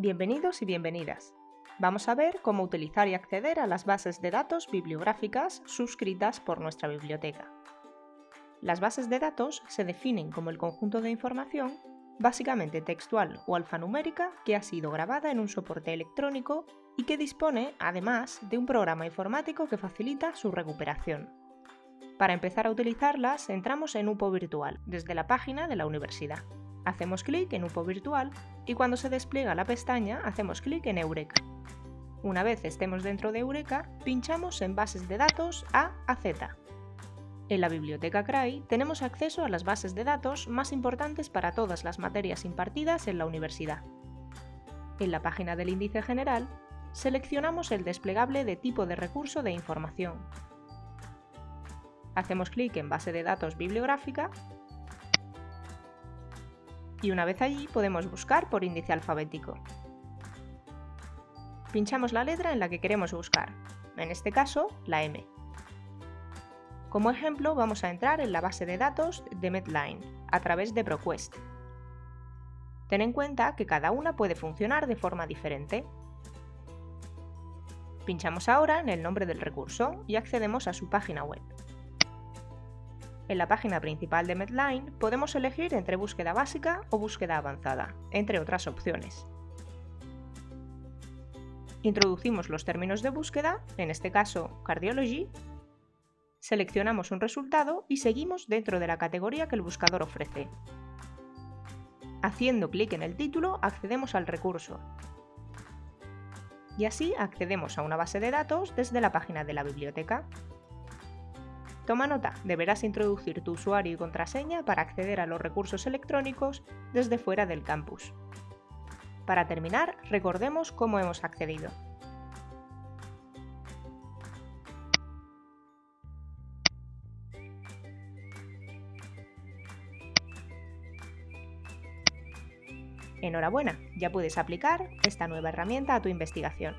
Bienvenidos y bienvenidas. Vamos a ver cómo utilizar y acceder a las bases de datos bibliográficas suscritas por nuestra biblioteca. Las bases de datos se definen como el conjunto de información, básicamente textual o alfanumérica, que ha sido grabada en un soporte electrónico y que dispone, además, de un programa informático que facilita su recuperación. Para empezar a utilizarlas, entramos en UPO Virtual, desde la página de la universidad. Hacemos clic en UPO Virtual y cuando se despliega la pestaña hacemos clic en Eureka. Una vez estemos dentro de Eureka, pinchamos en Bases de datos A a Z. En la biblioteca CRAI tenemos acceso a las bases de datos más importantes para todas las materias impartidas en la universidad. En la página del índice general, seleccionamos el desplegable de tipo de recurso de información. Hacemos clic en Base de datos bibliográfica y una vez allí podemos buscar por índice alfabético. Pinchamos la letra en la que queremos buscar, en este caso la M. Como ejemplo vamos a entrar en la base de datos de Medline a través de ProQuest. Ten en cuenta que cada una puede funcionar de forma diferente. Pinchamos ahora en el nombre del recurso y accedemos a su página web. En la página principal de Medline podemos elegir entre búsqueda básica o búsqueda avanzada, entre otras opciones. Introducimos los términos de búsqueda, en este caso Cardiology, seleccionamos un resultado y seguimos dentro de la categoría que el buscador ofrece. Haciendo clic en el título accedemos al recurso. Y así accedemos a una base de datos desde la página de la biblioteca. Toma nota, deberás introducir tu usuario y contraseña para acceder a los recursos electrónicos desde fuera del campus. Para terminar, recordemos cómo hemos accedido. Enhorabuena, ya puedes aplicar esta nueva herramienta a tu investigación.